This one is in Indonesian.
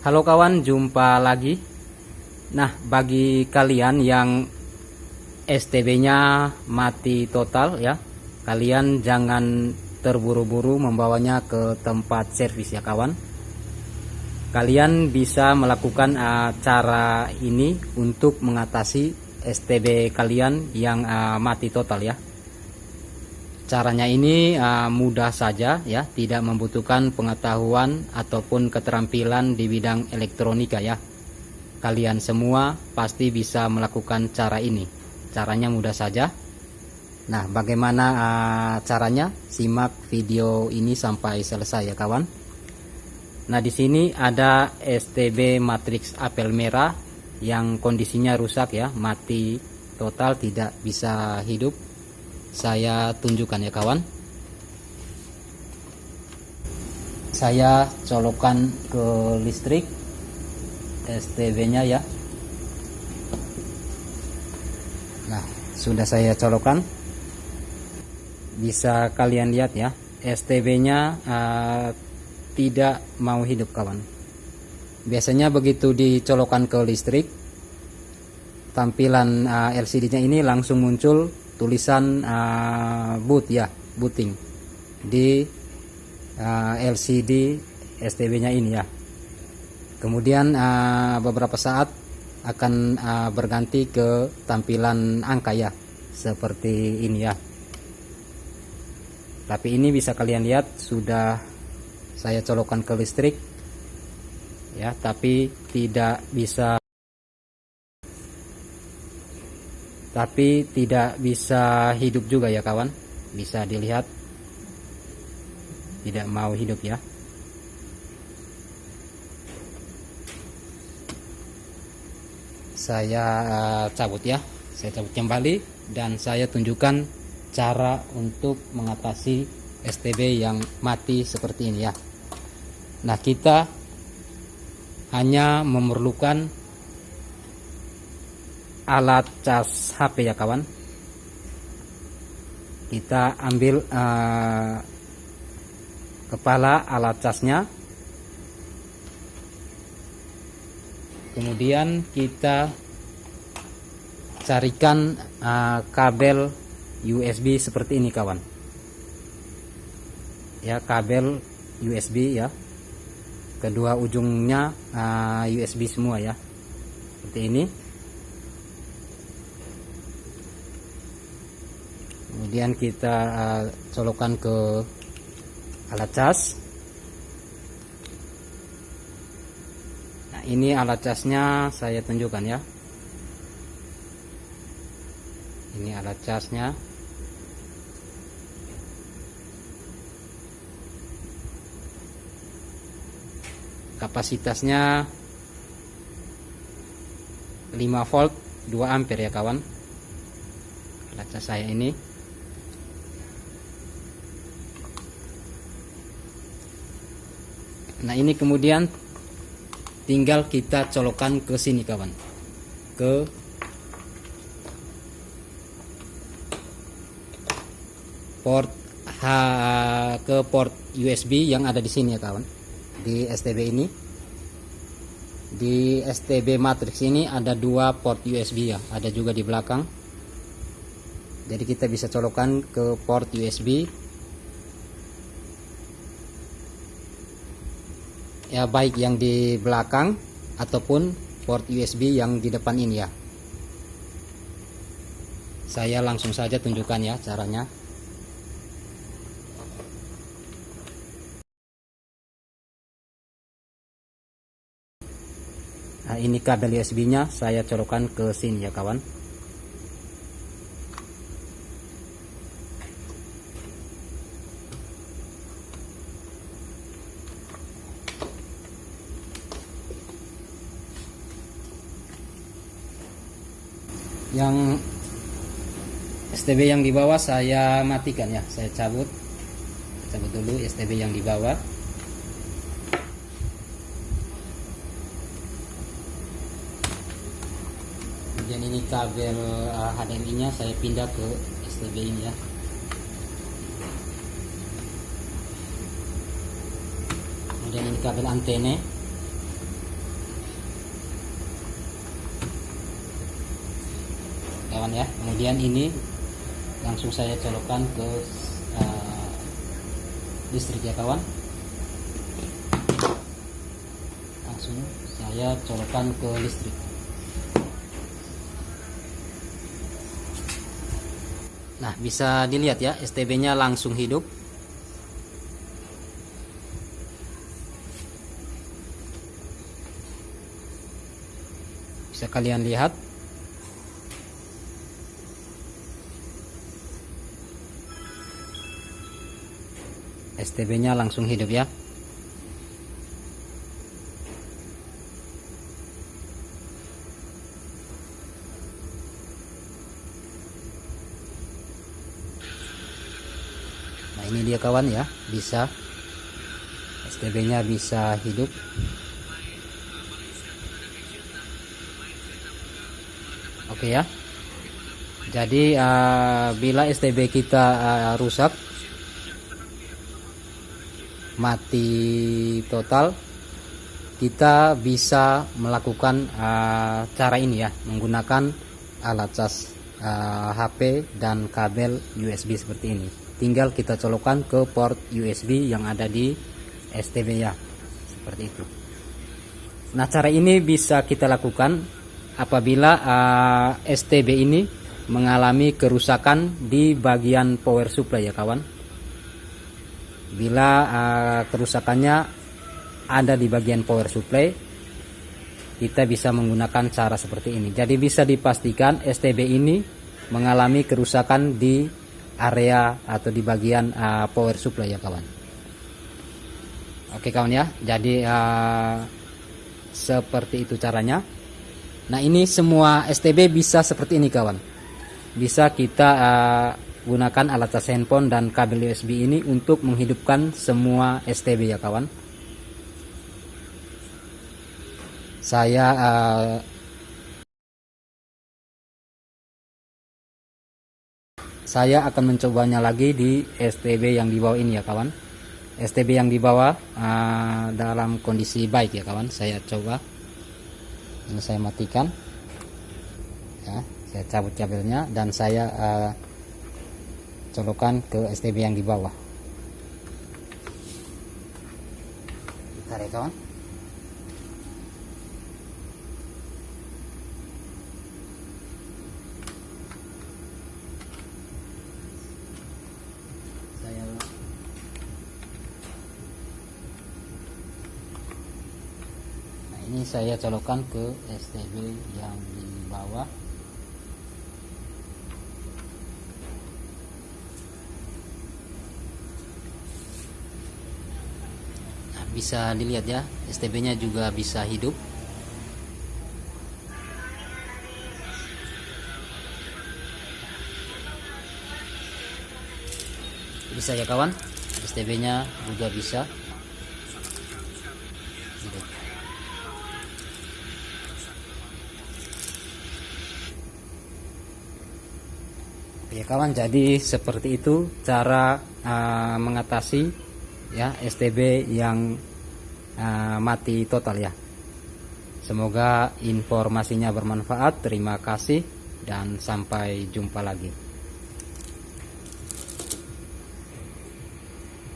Halo kawan, jumpa lagi. Nah, bagi kalian yang STB-nya mati total ya, kalian jangan terburu-buru membawanya ke tempat servis ya kawan. Kalian bisa melakukan cara ini untuk mengatasi STB kalian yang uh, mati total ya. Caranya ini uh, mudah saja ya, tidak membutuhkan pengetahuan ataupun keterampilan di bidang elektronika ya. Kalian semua pasti bisa melakukan cara ini. Caranya mudah saja. Nah, bagaimana uh, caranya? Simak video ini sampai selesai ya kawan. Nah, di sini ada STB matriks apel merah yang kondisinya rusak ya, mati total tidak bisa hidup saya tunjukkan ya kawan. Saya colokan ke listrik STB nya ya. Nah sudah saya colokan bisa kalian lihat ya STB nya uh, tidak mau hidup kawan. Biasanya begitu dicolokan ke listrik tampilan uh, LCD nya ini langsung muncul tulisan uh, boot ya booting di uh, LCD STB nya ini ya. Kemudian uh, beberapa saat akan uh, berganti ke tampilan angka ya seperti ini ya. Tapi ini bisa kalian lihat sudah saya colokan ke listrik ya tapi tidak bisa tapi tidak bisa hidup juga ya kawan. Bisa dilihat. Tidak mau hidup ya. Saya uh, cabut ya. Saya cabut kembali dan saya tunjukkan cara untuk mengatasi STB yang mati seperti ini ya. Nah kita hanya memerlukan alat cas HP ya kawan. Kita ambil uh, kepala alat casnya. Kemudian kita carikan uh, kabel USB seperti ini kawan. Ya kabel USB ya. Kedua ujungnya uh, eh, USB semua ya. Seperti ini kemudian kita uh, colokan ke alat cas. Nah ini alat casnya saya tunjukkan ya. Ini alat casnya. Kapasitasnya 5 volt 2 ampere ya kawan. Alat cas saya ini nah ini kemudian tinggal kita colokan ke sini kawan. Ke port H ke port USB yang ada di sini ya kawan. Di STB ini. Di STB matrix ini ada dua port USB ya. Ada juga di belakang. Jadi kita bisa colokan ke port USB ya baik yang di belakang ataupun port USB yang di depan ini ya. Saya langsung saja tunjukkan ya caranya. Nah ini kabel USB nya saya colokan ke sini ya kawan yang STB yang di bawah saya matikan ya. Saya cabut. Cabut dulu STB yang di bawah. Kemudian ini kabel HDMI nya saya pindah ke STB ini ya. Kemudian ini kabel antena kawan ya. Kemudian ini langsung saya colokkan ke uh, listrik ya kawan. Langsung saya colokkan ke listrik. Nah bisa dilihat ya STB nya langsung hidup. Bisa kalian lihat STB nya langsung hidup ya. Nah ini dia kawan ya. Bisa. STB nya bisa hidup. Oke ya. Jadi uh, bila STB kita uh, rusak mati total kita bisa melakukan uh, cara ini ya menggunakan alat cas uh, HP dan kabel USB seperti ini. Tinggal kita colokkan ke port USB yang ada di STB ya seperti itu. Nah cara ini bisa kita lakukan apabila uh, STB ini mengalami kerusakan di bagian power supply ya kawan bila uh, kerusakannya ada di bagian power supply kita bisa menggunakan cara seperti ini. Jadi bisa dipastikan STB ini mengalami kerusakan di area atau di bagian uh, power supply ya kawan. Oke kawan ya. Jadi uh, seperti itu caranya. Nah ini semua STB bisa seperti ini kawan. Bisa kita uh, gunakan alat cas handphone dan kabel USB ini untuk menghidupkan semua STB ya kawan. Saya uh, saya akan mencobanya lagi di STB yang di bawah ini ya kawan. STB yang di bawah uh, dalam kondisi baik ya kawan. Saya coba. Ini saya matikan. Ya saya cabut kabelnya dan saya uh, colokan ke STB yang di bawah. Tarik kawan nah ini saya colokan ke STB yang di bawah bisa dilihat ya. STB nya juga bisa hidup. Bisa ya kawan? STB nya juga bisa. Hidup. ya kawan. Jadi seperti itu cara uh, mengatasi ya STB yang uh, mati total ya. Semoga informasinya bermanfaat. Terima kasih dan sampai jumpa lagi